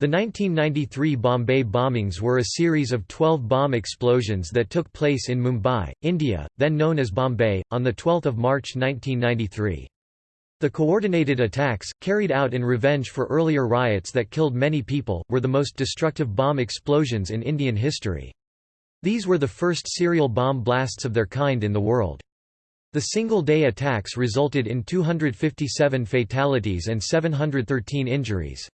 The 1993 Bombay bombings were a series of 12 bomb explosions that took place in Mumbai, India, then known as Bombay, on 12 March 1993. The coordinated attacks, carried out in revenge for earlier riots that killed many people, were the most destructive bomb explosions in Indian history. These were the first serial bomb blasts of their kind in the world. The single-day attacks resulted in 257 fatalities and 713 injuries.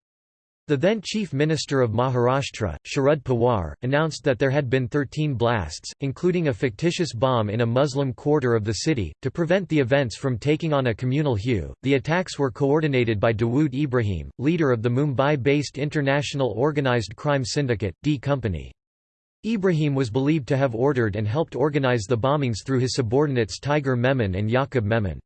The then Chief Minister of Maharashtra, Sharad Pawar, announced that there had been 13 blasts, including a fictitious bomb in a Muslim quarter of the city. To prevent the events from taking on a communal hue, the attacks were coordinated by Dawood Ibrahim, leader of the Mumbai based International Organised Crime Syndicate, D Company. Ibrahim was believed to have ordered and helped organize the bombings through his subordinates Tiger Memon and Yaqub Memon.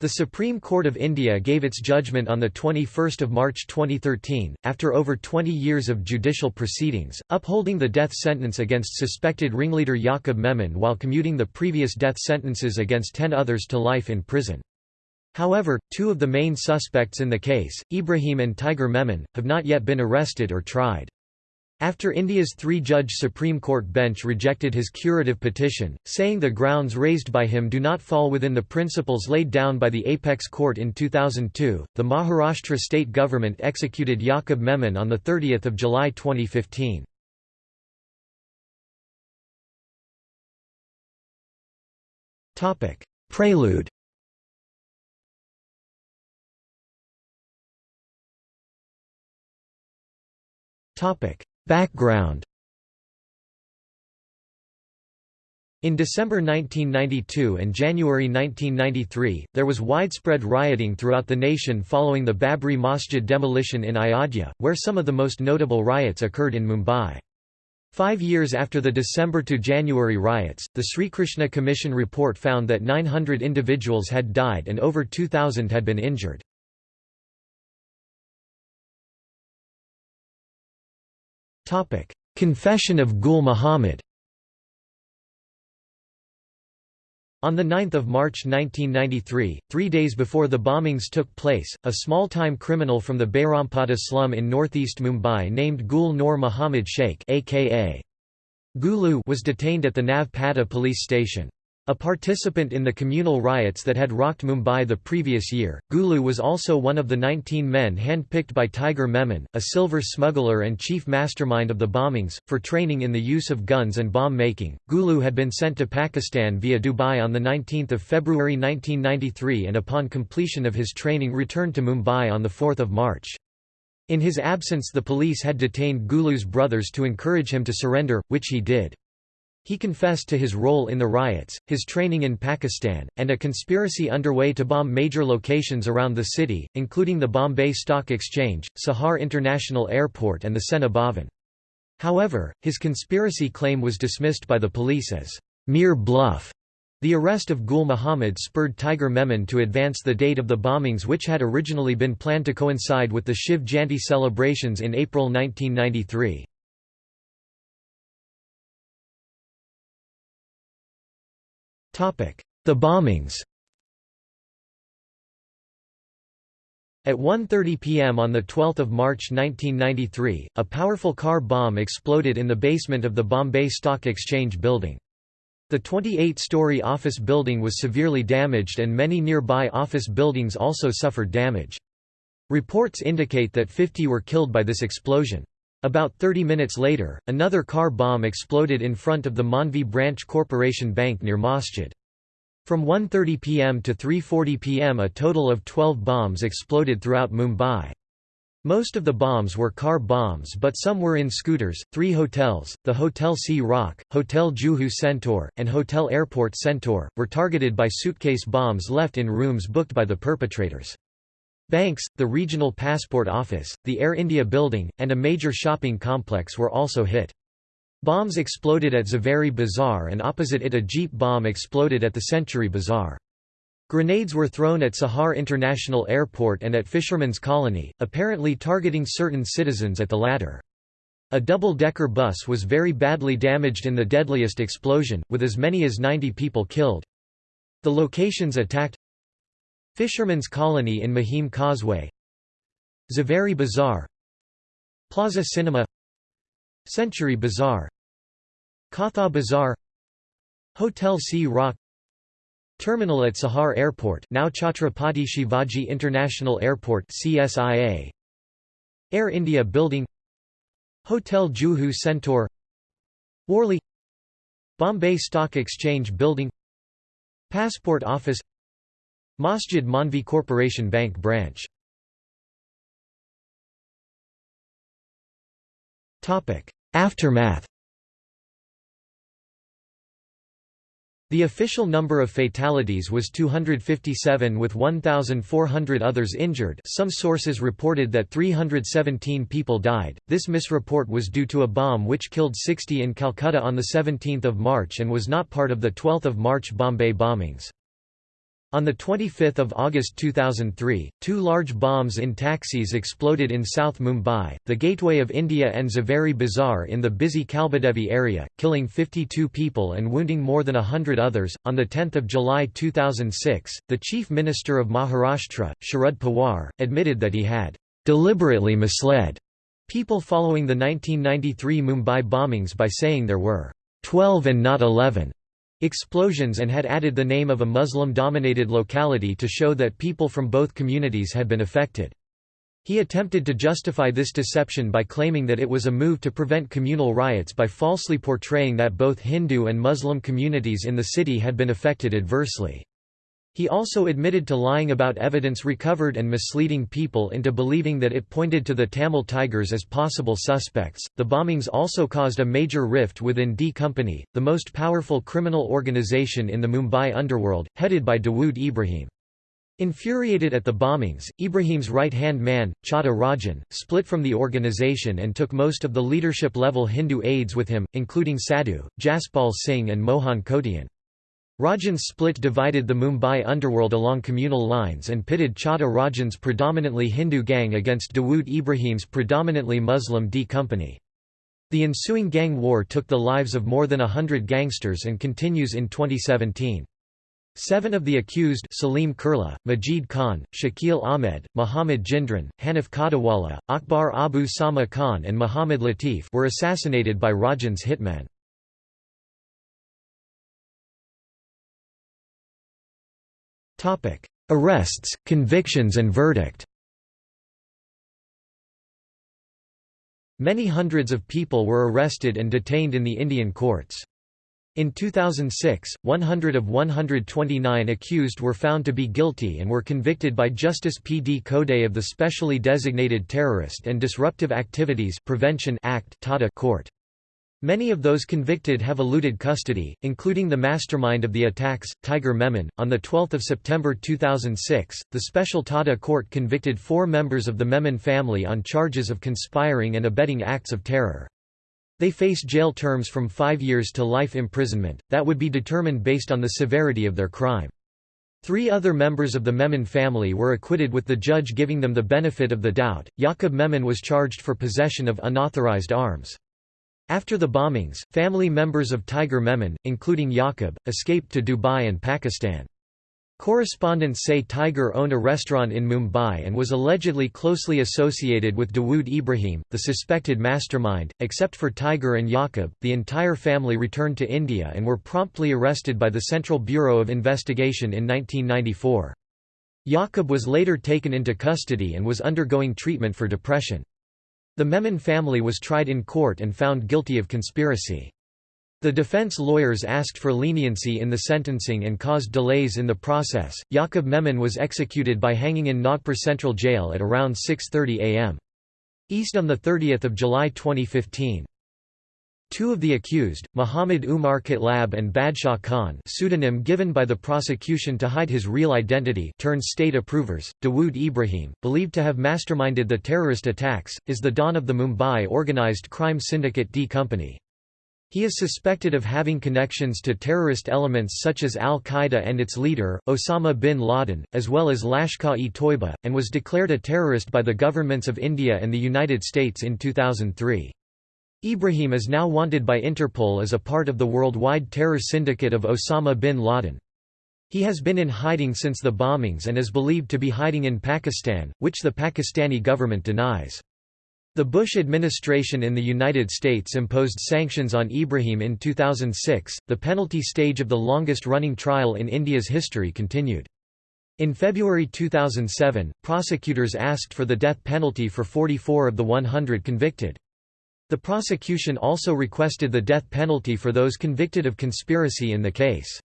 The Supreme Court of India gave its judgment on 21 March 2013, after over 20 years of judicial proceedings, upholding the death sentence against suspected ringleader Yaqub Memon while commuting the previous death sentences against ten others to life in prison. However, two of the main suspects in the case, Ibrahim and Tiger Memon, have not yet been arrested or tried. After India's three-judge Supreme Court bench rejected his curative petition, saying the grounds raised by him do not fall within the principles laid down by the Apex Court in 2002, the Maharashtra state government executed Yaqub Memon on 30 July 2015. Prelude Topic Background In December 1992 and January 1993, there was widespread rioting throughout the nation following the Babri Masjid demolition in Ayodhya, where some of the most notable riots occurred in Mumbai. Five years after the December to January riots, the Sri Krishna Commission report found that 900 individuals had died and over 2,000 had been injured. Confession of Gul Muhammad. On 9 March 1993, three days before the bombings took place, a small-time criminal from the Behrampada slum in northeast Mumbai named Gul Noor Muhammad Sheikh aka Gulu was detained at the Nagpada police station. A participant in the communal riots that had rocked Mumbai the previous year, Gulu was also one of the 19 men handpicked by Tiger Memon, a silver smuggler and chief mastermind of the bombings, for training in the use of guns and bomb making. Gulu had been sent to Pakistan via Dubai on 19 February 1993 and upon completion of his training returned to Mumbai on 4 March. In his absence the police had detained Gulu's brothers to encourage him to surrender, which he did. He confessed to his role in the riots, his training in Pakistan, and a conspiracy underway to bomb major locations around the city, including the Bombay Stock Exchange, Sahar International Airport and the Sena Bhavan. However, his conspiracy claim was dismissed by the police as mere bluff. The arrest of Gul Muhammad spurred Tiger Memon to advance the date of the bombings which had originally been planned to coincide with the Shiv Jayanti celebrations in April 1993. The bombings At 1.30 pm on 12 March 1993, a powerful car bomb exploded in the basement of the Bombay Stock Exchange building. The 28-story office building was severely damaged and many nearby office buildings also suffered damage. Reports indicate that 50 were killed by this explosion. About 30 minutes later, another car bomb exploded in front of the Mandvi Branch Corporation Bank near Masjid. From 1.30 pm to 3.40 pm a total of 12 bombs exploded throughout Mumbai. Most of the bombs were car bombs but some were in scooters. Three hotels, the Hotel Sea Rock, Hotel Juhu Centaur, and Hotel Airport Centaur, were targeted by suitcase bombs left in rooms booked by the perpetrators. Banks, the regional passport office, the Air India building, and a major shopping complex were also hit. Bombs exploded at Zaveri Bazaar and opposite it a jeep bomb exploded at the Century Bazaar. Grenades were thrown at Sahar International Airport and at Fisherman's Colony, apparently targeting certain citizens at the latter. A double-decker bus was very badly damaged in the deadliest explosion, with as many as 90 people killed. The locations attacked Fisherman's Colony in Mahim Causeway. Zaveri Bazaar. Plaza Cinema. Century Bazaar. Katha Bazaar. Hotel Sea Rock. Terminal at Sahar Airport now Chhatrapati Shivaji International Airport CSIA Air India Building. Hotel Juhu Centaur. Worli. Bombay Stock Exchange Building. Passport Office Masjid Mandvi Corporation Bank Branch. Aftermath. The official number of fatalities was 257 with 1,400 others injured. Some sources reported that 317 people died, this misreport was due to a bomb which killed 60 in Calcutta on 17 March and was not part of the 12 March Bombay bombings. On 25 August 2003, two large bombs in taxis exploded in South Mumbai, the Gateway of India and Zaveri Bazaar in the busy Kalbadevi area, killing 52 people and wounding more than hundred others. On 10 July 2006, the Chief Minister of Maharashtra, Sharad Pawar, admitted that he had deliberately misled people following the 1993 Mumbai bombings by saying there were 12 and not 11 explosions and had added the name of a Muslim-dominated locality to show that people from both communities had been affected. He attempted to justify this deception by claiming that it was a move to prevent communal riots by falsely portraying that both Hindu and Muslim communities in the city had been affected adversely. He also admitted to lying about evidence recovered and misleading people into believing that it pointed to the Tamil Tigers as possible suspects. The bombings also caused a major rift within D Company, the most powerful criminal organization in the Mumbai underworld, headed by Dawood Ibrahim. Infuriated at the bombings, Ibrahim's right-hand man, Chhota Rajan, split from the organization and took most of the leadership-level Hindu aides with him, including Sadhu, Jaspal Singh and Mohan Kotian. Rajan's split divided the Mumbai underworld along communal lines and pitted Chhota Rajan's predominantly Hindu gang against Dawood Ibrahim's predominantly Muslim D Company. The ensuing gang war took the lives of more than a hundred gangsters and continues in 2017. Seven of the accused Salim Kurla, Majid Khan, Shakil Ahmed, Muhammad Jindran, Hanif Kadiwala, Akbar Abu Sama Khan and Muhammad Latif were assassinated by Rajan's hitmen. Arrests, convictions and verdict Many hundreds of people were arrested and detained in the Indian courts. In 2006, 100 of 129 accused were found to be guilty and were convicted by Justice P. D. Kode of the Specially Designated Terrorist and Disruptive Activities Prevention Act court. Many of those convicted have eluded custody, including the mastermind of the attacks, Tiger Memon. On 12 September 2006, the Special Tada Court convicted four members of the Memon family on charges of conspiring and abetting acts of terror. They face jail terms from five years to life imprisonment, that would be determined based on the severity of their crime. Three other members of the Memon family were acquitted with the judge giving them the benefit of the doubt. Yaqub Memon was charged for possession of unauthorized arms. After the bombings, family members of Tiger Memon, including Yaqub, escaped to Dubai and Pakistan. Correspondents say Tiger owned a restaurant in Mumbai and was allegedly closely associated with Dawood Ibrahim, the suspected mastermind. Except for Tiger and Yaqub, the entire family returned to India and were promptly arrested by the Central Bureau of Investigation in 1994. Yaqub was later taken into custody and was undergoing treatment for depression. The Memon family was tried in court and found guilty of conspiracy. The defense lawyers asked for leniency in the sentencing and caused delays in the process. Yaqub Memon was executed by hanging in Nagpur Central Jail at around 6:30 a.m. East on the 30th of July 2015. Two of the accused, Muhammad Umar Katlab and Badshah Khan pseudonym given by the prosecution to hide his real identity turned state approvers, Dawood Ibrahim, believed to have masterminded the terrorist attacks, is the don of the Mumbai organized crime syndicate D Company. He is suspected of having connections to terrorist elements such as al-Qaeda and its leader, Osama bin Laden, as well as Lashkar-e-Toiba, and was declared a terrorist by the governments of India and the United States in 2003. Ibrahim is now wanted by Interpol as a part of the worldwide terror syndicate of Osama bin Laden. He has been in hiding since the bombings and is believed to be hiding in Pakistan, which the Pakistani government denies. The Bush administration in the United States imposed sanctions on Ibrahim in 2006. The penalty stage of the longest running trial in India's history continued. In February 2007, prosecutors asked for the death penalty for 44 of the 100 convicted. The prosecution also requested the death penalty for those convicted of conspiracy in the case.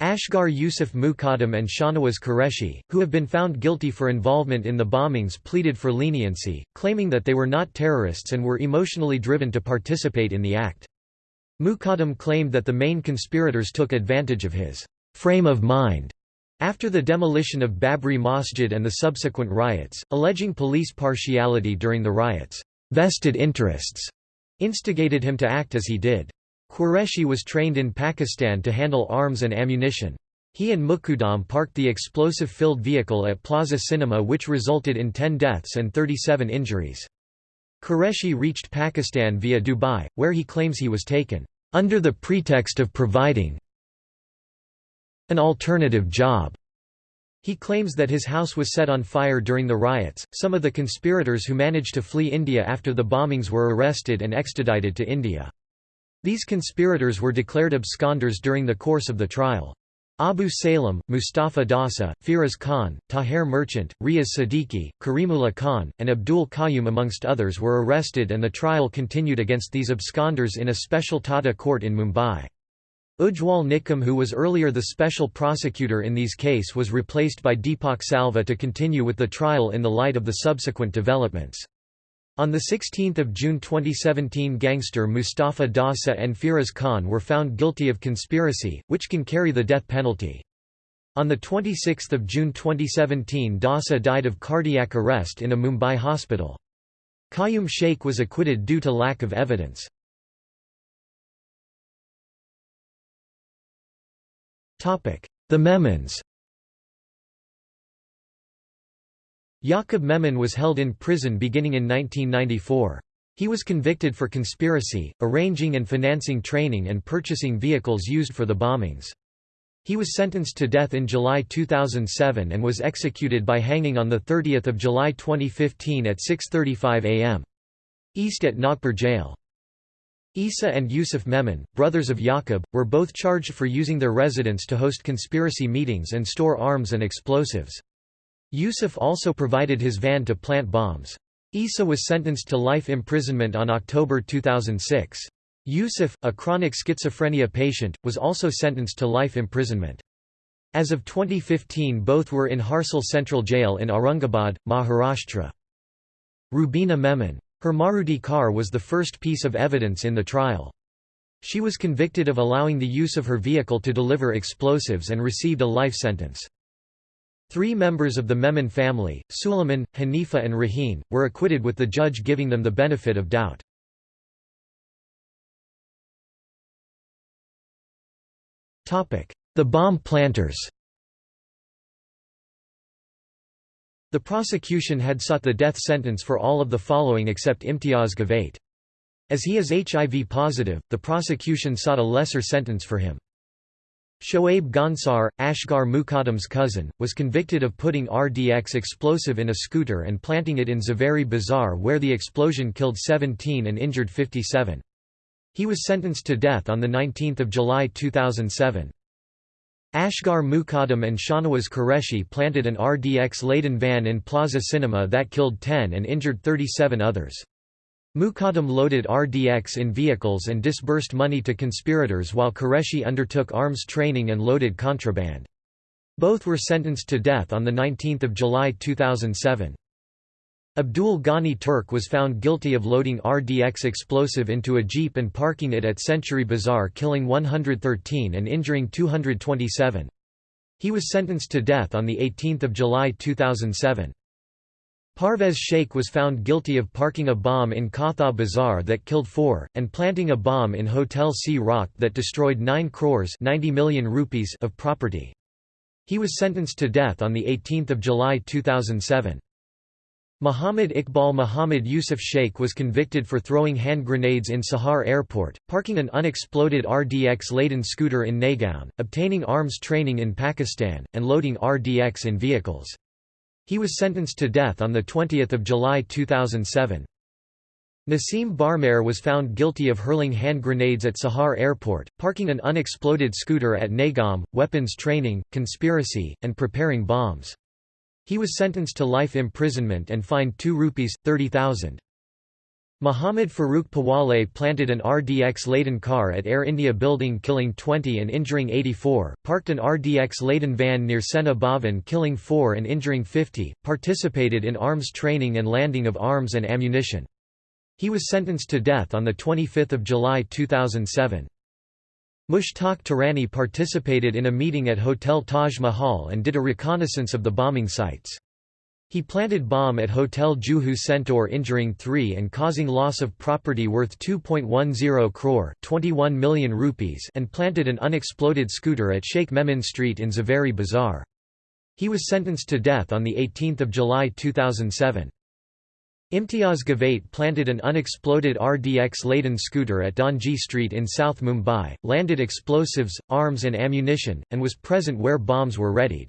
Asghar Yusuf Muqaddam and Shahnawaz Qureshi, who have been found guilty for involvement in the bombings pleaded for leniency, claiming that they were not terrorists and were emotionally driven to participate in the act. Muqaddam claimed that the main conspirators took advantage of his «frame of mind» after the demolition of Babri Masjid and the subsequent riots, alleging police partiality during the riots. «Vested interests» instigated him to act as he did. Qureshi was trained in Pakistan to handle arms and ammunition. He and Muqaddam parked the explosive-filled vehicle at Plaza Cinema which resulted in 10 deaths and 37 injuries. Qureshi reached Pakistan via Dubai, where he claims he was taken, "...under the pretext of providing an alternative job." He claims that his house was set on fire during the riots. Some of the conspirators who managed to flee India after the bombings were arrested and extradited to India. These conspirators were declared absconders during the course of the trial. Abu Salem, Mustafa Dossa, Firoz Khan, Tahir Merchant, Riaz Siddiqui, Karimullah Khan, and Abdul Qayyum amongst others were arrested and the trial continued against these absconders in a special TADA court in Mumbai. Ujjwal Nikam who was earlier the special prosecutor in these case was replaced by Deepak Salvi to continue with the trial in the light of the subsequent developments. On 16 June 2017 gangster Mustafa Dossa and Firoz Khan were found guilty of conspiracy, which can carry the death penalty. On 26 June 2017 Dossa died of cardiac arrest in a Mumbai hospital. Qayyum Sheikh was acquitted due to lack of evidence. The Memons Yaqub Memon was held in prison beginning in 1994. He was convicted for conspiracy, arranging and financing training and purchasing vehicles used for the bombings. He was sentenced to death in July 2007 and was executed by hanging on 30 July 2015 at 6.35 am. East at Nagpur jail. Isa and Yusuf Memon, brothers of Yaqub, were both charged for using their residence to host conspiracy meetings and store arms and explosives. Yusuf also provided his van to plant bombs. Isa was sentenced to life imprisonment on October 2006. Yusuf, a chronic schizophrenia patient, was also sentenced to life imprisonment. As of 2015 both were in Harsul Central Jail in Aurangabad, Maharashtra. Rubina Memon. Her Maruti car was the first piece of evidence in the trial. She was convicted of allowing the use of her vehicle to deliver explosives and received a life sentence. Three members of the Memon family, Suleiman, Hanifa and Raheen, were acquitted with the judge giving them the benefit of doubt. The bomb planters The prosecution had sought the death sentence for all of the following except Imtiaz Ghavate. As he is HIV positive, the prosecution sought a lesser sentence for him. Shoaib Ghansar, Asghar Muqaddam's cousin, was convicted of putting RDX explosive in a scooter and planting it in Zaveri Bazaar where the explosion killed 17 and injured 57. He was sentenced to death on 19 July 2007. Asghar Muqaddam and Shahnawaz Qureshi planted an RDX-laden van in Plaza Cinema that killed 10 and injured 37 others. Muqaddam loaded RDX in vehicles and disbursed money to conspirators while Qureshi undertook arms training and loaded contraband. Both were sentenced to death on 19 July 2007. Abdul Ghani Turk was found guilty of loading RDX explosive into a jeep and parking it at Century Bazaar killing 113 and injuring 227. He was sentenced to death on 18 July 2007. Parvez Sheikh was found guilty of parking a bomb in Katha Bazaar that killed four, and planting a bomb in Hotel Sea Rock that destroyed 9 crores 90 million rupees of property. He was sentenced to death on 18 July 2007. Muhammad Iqbal Muhammad Yusuf Sheikh was convicted for throwing hand grenades in Sahar Airport, parking an unexploded RDX-laden scooter in Naigaon, obtaining arms training in Pakistan, and loading RDX in vehicles. He was sentenced to death on 20 July 2007. Nassim Barmer was found guilty of hurling hand grenades at Sahar Airport, parking an unexploded scooter at Nagam, weapons training, conspiracy, and preparing bombs. He was sentenced to life imprisonment and fined 2 rupees, 30,000. Muhammad Farooq Pawale planted an RDX-laden car at Air India building killing 20 and injuring 84, parked an RDX-laden van near Sena Bhavan killing 4 and injuring 50, participated in arms training and landing of arms and ammunition. He was sentenced to death on 25 July 2007. Mushtaq Turani participated in a meeting at Hotel Taj Mahal and did a reconnaissance of the bombing sites. He planted bomb at Hotel Juhu Centaur injuring three and causing loss of property worth 2.10 crore 21 million rupees and planted an unexploded scooter at Sheikh Memon Street in Zaveri Bazaar. He was sentenced to death on 18 July 2007. Imtiaz Gavate planted an unexploded RDX-laden scooter at Donji Street in South Mumbai, landed explosives, arms and ammunition, and was present where bombs were readied.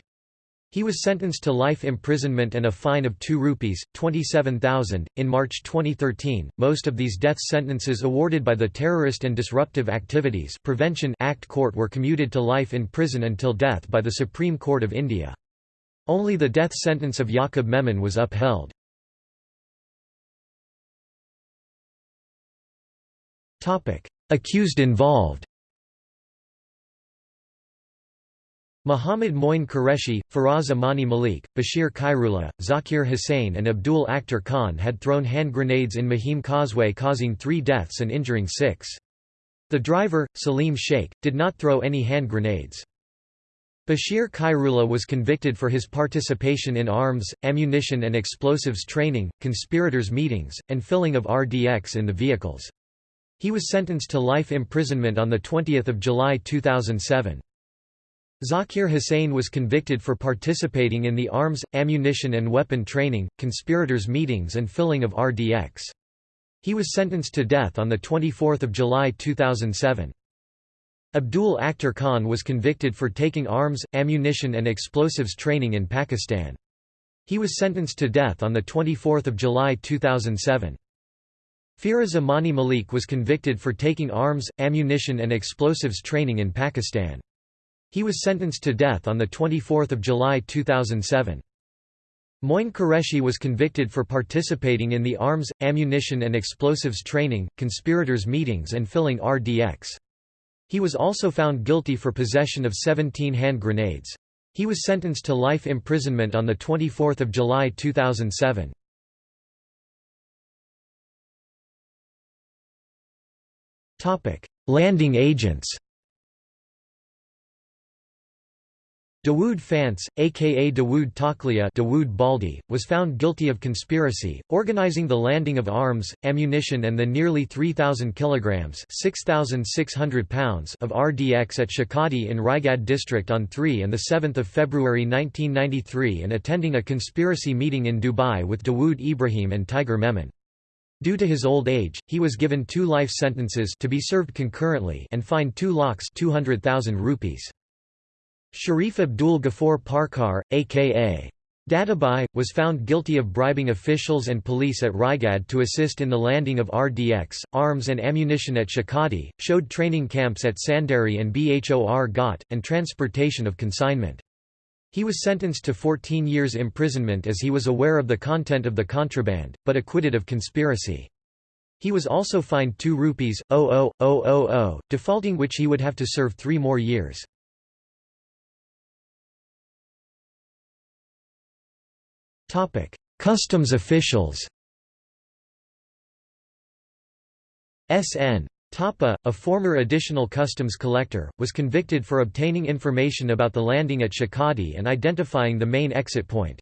He was sentenced to life imprisonment and a fine of 2 rupees, 27,000. In March 2013, most of these death sentences awarded by the Terrorist and Disruptive Activities Prevention Act Court were commuted to life in prison until death by the Supreme Court of India. Only the death sentence of Yaqub Memon was upheld. Accused involved Muhammad Moin Qureshi, Faraz Amani Malik, Bashir Khairullah, Zakir Hussain and Abdul Akhtar Khan had thrown hand grenades in Mahim Causeway causing three deaths and injuring six. The driver, Salim Sheikh, did not throw any hand grenades. Bashir Khairullah was convicted for his participation in arms, ammunition and explosives training, conspirators' meetings, and filling of RDX in the vehicles. He was sentenced to life imprisonment on 20 July 2007. Zakir Hussain was convicted for participating in the arms, ammunition and weapon training, conspirators' meetings and filling of RDX. He was sentenced to death on 24 July 2007. Abdul Akhtar Khan was convicted for taking arms, ammunition and explosives training in Pakistan. He was sentenced to death on 24 July 2007. Firoz Amani Malik was convicted for taking arms, ammunition and explosives training in Pakistan. He was sentenced to death on 24 July 2007. Moin Qureshi was convicted for participating in the arms, ammunition and explosives training, conspirators' meetings and filling RDX. He was also found guilty for possession of 17 hand grenades. He was sentenced to life imprisonment on 24 July 2007. Landing agents Dawood Phanse, aka Dawood Taklia Dawood Baldi, was found guilty of conspiracy, organizing the landing of arms, ammunition and the nearly 3,000 kilograms (6,600 pounds) of RDX at Shekhadi in Raigad district on 3 and 7 February 1993 and attending a conspiracy meeting in Dubai with Dawood Ibrahim and Tiger Memon. Due to his old age, he was given two life sentences to be served concurrently and fined 2 lakhs 200,000 rupees. Sharif Abdul Ghaffar Parkar, a.k.a. Dadabhai, was found guilty of bribing officials and police at Raigad to assist in the landing of RDX, arms and ammunition at Shekhadi, showed training camps at Sandari and Bhor Ghat, and transportation of consignment. He was sentenced to 14 years imprisonment as he was aware of the content of the contraband, but acquitted of conspiracy. He was also fined 2 rupees, 00000, defaulting which he would have to serve three more years. Customs officials S.N. Thapa, a former additional customs collector, was convicted for obtaining information about the landing at Shekhadi and identifying the main exit point.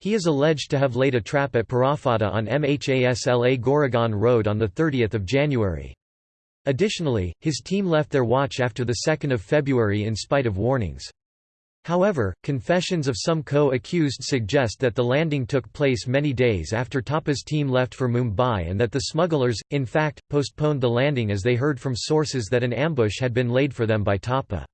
He is alleged to have laid a trap at Parafata on Mhasla Goregaon Road on 30 January. Additionally, his team left their watch after 2 February in spite of warnings. However, confessions of some co-accused suggest that the landing took place many days after Thapa's team left for Mumbai and that the smugglers, in fact, postponed the landing as they heard from sources that an ambush had been laid for them by Thapa.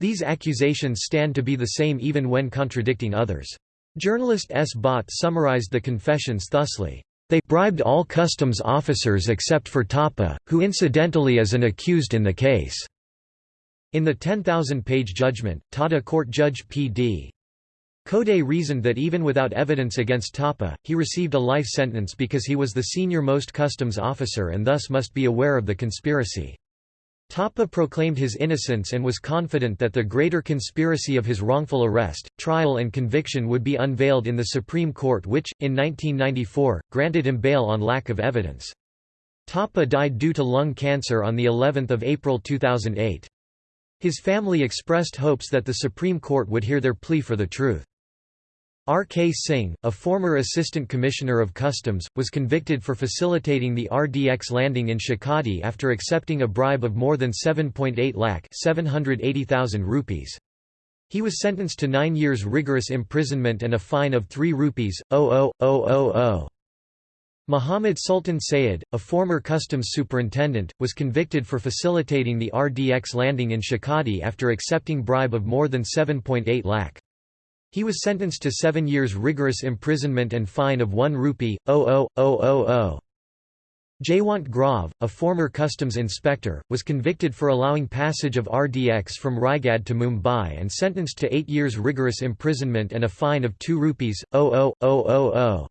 These accusations stand to be the same even when contradicting others. Journalist S. Bhatt summarized the confessions thusly. They bribed all customs officers except for Thapa, who incidentally is an accused in the case." In the 10,000-page judgment, TADA court judge P.D. Kode reasoned that even without evidence against Thapa, he received a life sentence because he was the senior-most customs officer and thus must be aware of the conspiracy. Thapa proclaimed his innocence and was confident that the greater conspiracy of his wrongful arrest, trial and conviction would be unveiled in the Supreme Court which, in 1994, granted him bail on lack of evidence. Thapa died due to lung cancer on of April 2008. His family expressed hopes that the Supreme Court would hear their plea for the truth. R. K. Singh, a former Assistant Commissioner of Customs, was convicted for facilitating the RDX landing in Shekhadi after accepting a bribe of more than 7.8 lakh 780,000 rupees. He was sentenced to nine years rigorous imprisonment and a fine of 3 rupees, 00000. Muhammad Sultan Sayed, a former customs superintendent, was convicted for facilitating the RDX landing in Shekhadi after accepting bribe of more than 7.8 lakh. He was sentenced to seven years rigorous imprisonment and fine of 1 rupee, 00000. Jaywant Gurav, a former customs inspector, was convicted for allowing passage of RDX from Raigad to Mumbai and sentenced to eight years rigorous imprisonment and a fine of 2 rupees, 00000.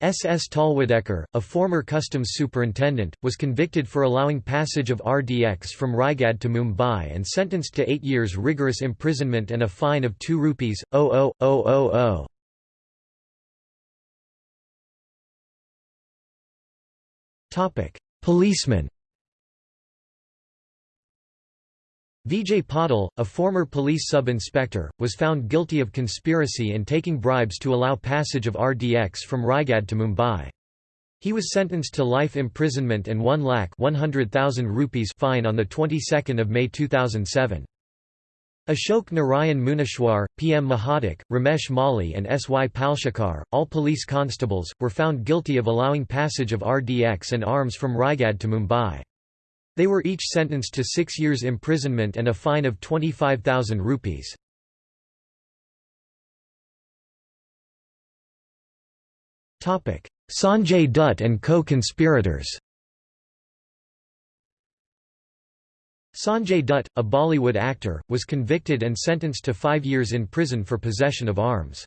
S. S. Talwalkar, a former customs superintendent, was convicted for allowing passage of RDX from Raigad to Mumbai and sentenced to eight years rigorous imprisonment and a fine of 2 rupees, 00000. Policeman Vijay Patil, a former police sub-inspector, was found guilty of conspiracy and taking bribes to allow passage of RDX from Raigad to Mumbai. He was sentenced to life imprisonment and 1 lakh 100,000 rupees fine on the 22nd of May 2007. Ashok Narayan Munishwar, PM Mahadik, Ramesh Mali and S. Y. Palshikar, all police constables, were found guilty of allowing passage of RDX and arms from Raigad to Mumbai. They were each sentenced to six years imprisonment and a fine of 25,000 rupees. Sanjay Dutt and co-conspirators Sanjay Dutt, a Bollywood actor, was convicted and sentenced to five years in prison for possession of arms.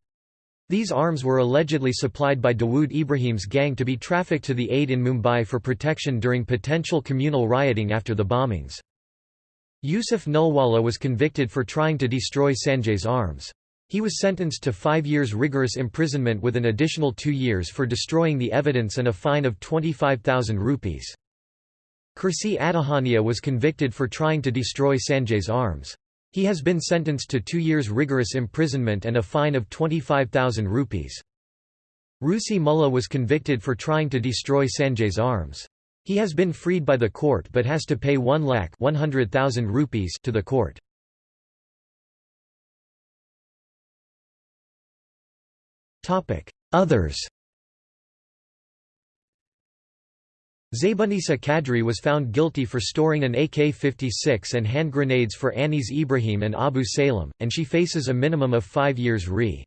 These arms were allegedly supplied by Dawood Ibrahim's gang to be trafficked to the aid in Mumbai for protection during potential communal rioting after the bombings. Yusuf Nulwala was convicted for trying to destroy Sanjay's arms. He was sentenced to five years rigorous imprisonment with an additional two years for destroying the evidence and a fine of 25,000 rupees. Kersi Adajania was convicted for trying to destroy Sanjay's arms. He has been sentenced to two years rigorous imprisonment and a fine of 25,000 rupees. Rusi Mullah was convicted for trying to destroy Sanjay's arms. He has been freed by the court but has to pay 1 lakh 100,000 rupees to the court. Others Zaybunisa Kadri was found guilty for storing an AK-56 and hand grenades for Anis Ibrahim and Abu Salem, and she faces a minimum of five years re.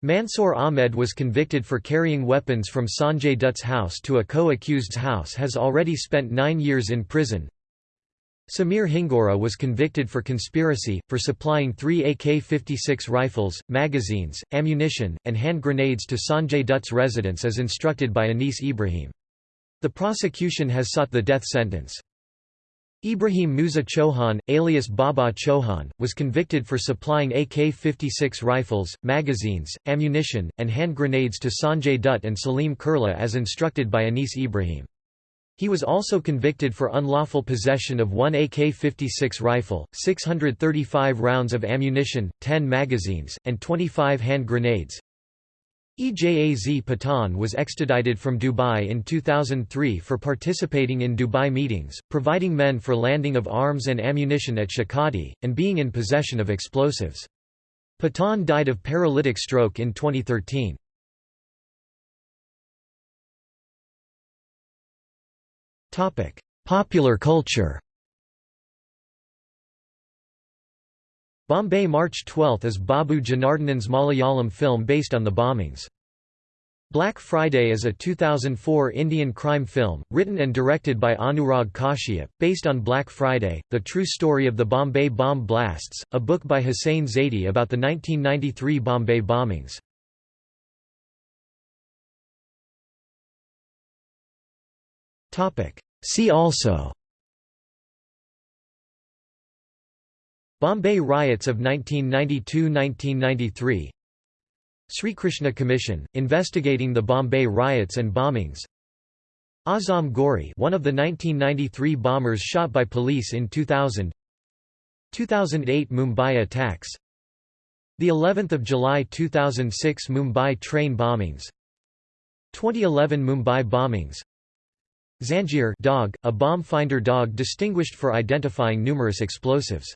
Mansoor Ahmed was convicted for carrying weapons from Sanjay Dutt's house to a co-accused's house has already spent nine years in prison. Samir Hingora was convicted for conspiracy, for supplying three AK-56 rifles, magazines, ammunition, and hand grenades to Sanjay Dutt's residence as instructed by Anis Ibrahim. The prosecution has sought the death sentence. Ibrahim Musa Chohan, alias Baba Chohan, was convicted for supplying AK-56 rifles, magazines, ammunition, and hand grenades to Sanjay Dutt and Salim Kurla as instructed by Anis Ibrahim. He was also convicted for unlawful possession of one AK-56 rifle, 635 rounds of ammunition, 10 magazines, and 25 hand grenades. Ejaz Pathan was extradited from Dubai in 2003 for participating in Dubai meetings, providing men for landing of arms and ammunition at Shekhadi, and being in possession of explosives. Pathan died of paralytic stroke in 2013. Popular culture Bombay March 12 is Babu Janardhanan's Malayalam film based on the bombings. Black Friday is a 2004 Indian crime film, written and directed by Anurag Kashyap, based on Black Friday, the true story of the Bombay bomb blasts, a book by Hussain Zaidi about the 1993 Bombay bombings. See also Bombay riots of 1992–1993 Sri Krishna Commission, investigating the Bombay riots and bombings. Azam Ghori one of the 1993 bombers shot by police in 2000 2008 Mumbai attacks. The 11th of July 2006 Mumbai train bombings. 2011 Mumbai bombings. Zanjeer dog, a bomb finder dog distinguished for identifying numerous explosives